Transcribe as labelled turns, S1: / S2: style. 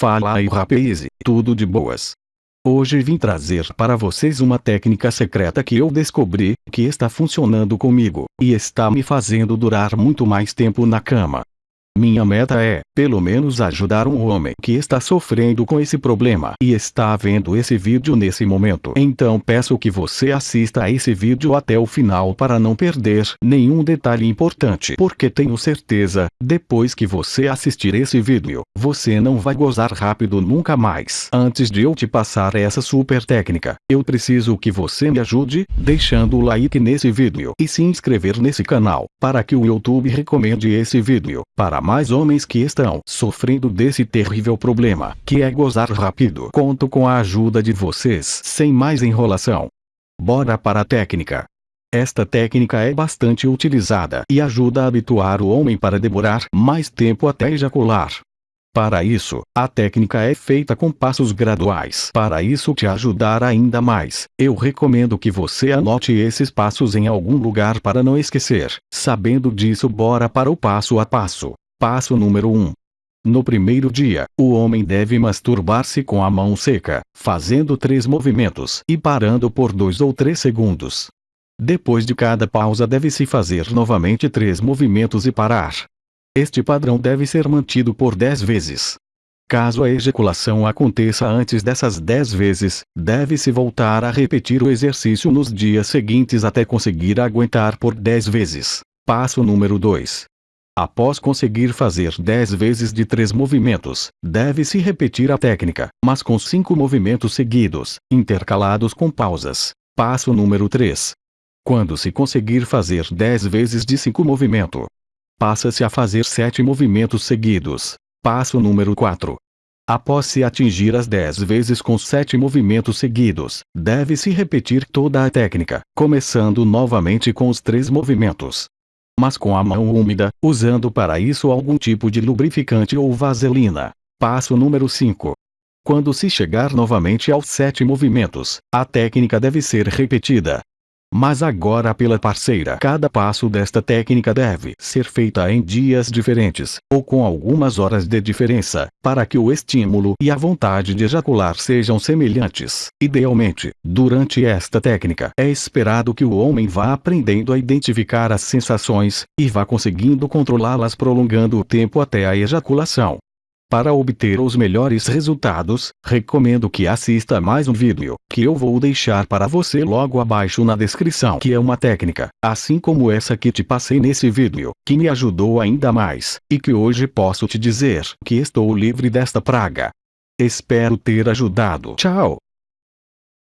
S1: Fala aí rapaz, tudo de boas. Hoje vim trazer para vocês uma técnica secreta que eu descobri, que está funcionando comigo, e está me fazendo durar muito mais tempo na cama. Minha meta é, pelo menos ajudar um homem que está sofrendo com esse problema e está vendo esse vídeo nesse momento. Então peço que você assista a esse vídeo até o final para não perder nenhum detalhe importante. Porque tenho certeza, depois que você assistir esse vídeo, você não vai gozar rápido nunca mais. Antes de eu te passar essa super técnica, eu preciso que você me ajude, deixando o like nesse vídeo e se inscrever nesse canal, para que o YouTube recomende esse vídeo para mais homens que estão sofrendo desse terrível problema, que é gozar rápido. Conto com a ajuda de vocês. Sem mais enrolação. Bora para a técnica. Esta técnica é bastante utilizada e ajuda a habituar o homem para demorar mais tempo até ejacular. Para isso, a técnica é feita com passos graduais. Para isso te ajudar ainda mais, eu recomendo que você anote esses passos em algum lugar para não esquecer. Sabendo disso bora para o passo a passo. Passo número 1. No primeiro dia, o homem deve masturbar-se com a mão seca, fazendo três movimentos e parando por dois ou três segundos. Depois de cada pausa deve-se fazer novamente três movimentos e parar. Este padrão deve ser mantido por 10 vezes. Caso a ejaculação aconteça antes dessas 10 vezes, deve-se voltar a repetir o exercício nos dias seguintes até conseguir aguentar por 10 vezes. Passo número 2. Após conseguir fazer 10 vezes de 3 movimentos, deve-se repetir a técnica, mas com 5 movimentos seguidos, intercalados com pausas. Passo número 3. Quando se conseguir fazer 10 vezes de 5 movimento, passa-se a fazer 7 movimentos seguidos. Passo número 4. Após se atingir as 10 vezes com 7 movimentos seguidos, deve-se repetir toda a técnica, começando novamente com os 3 movimentos mas com a mão úmida, usando para isso algum tipo de lubrificante ou vaselina. Passo número 5. Quando se chegar novamente aos sete movimentos, a técnica deve ser repetida, mas agora pela parceira. Cada passo desta técnica deve ser feita em dias diferentes, ou com algumas horas de diferença, para que o estímulo e a vontade de ejacular sejam semelhantes. Idealmente, durante esta técnica, é esperado que o homem vá aprendendo a identificar as sensações, e vá conseguindo controlá-las prolongando o tempo até a ejaculação. Para obter os melhores resultados, recomendo que assista mais um vídeo, que eu vou deixar para você logo abaixo na descrição que é uma técnica, assim como essa que te passei nesse vídeo, que me ajudou ainda mais, e que hoje posso te dizer que estou livre desta praga. Espero ter ajudado. Tchau!